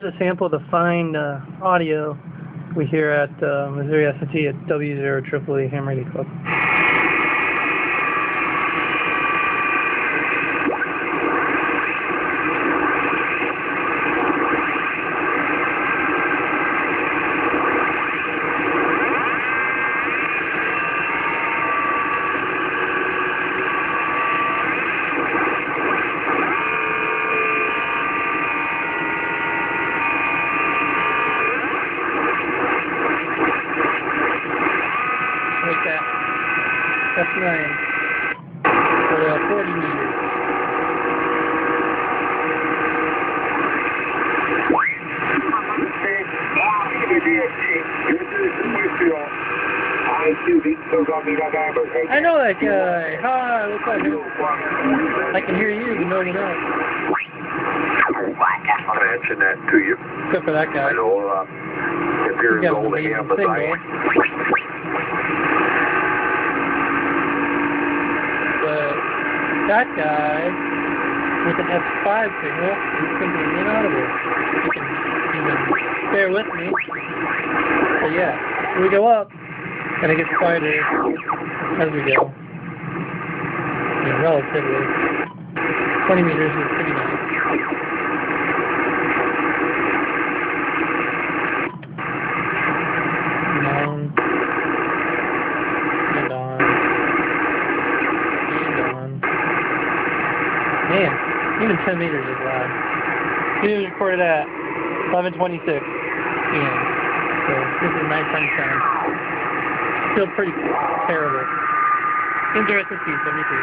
a sample of the fine uh, audio we hear at uh, Missouri S&T at W0EEE Ham Radio Club. Like that. That's nine. For uh, 40 meters. I know that guy. Hi, what's up? I can hear you, but nobody else. I mentioned that to you. Except for that guy. I know uh, if you're You as old as him as I am, But that guy with an F5 signal is completely inaudible. You can bear with me. But yeah, we go up, and it gets quieter as we go. Mean, relatively. 20 meters is pretty nice. And on. And on. And on. Man, even 10 meters is loud. It was recorded at 11:26 p.m. So this is nighttime sound. Still pretty terrible. Interesting 73.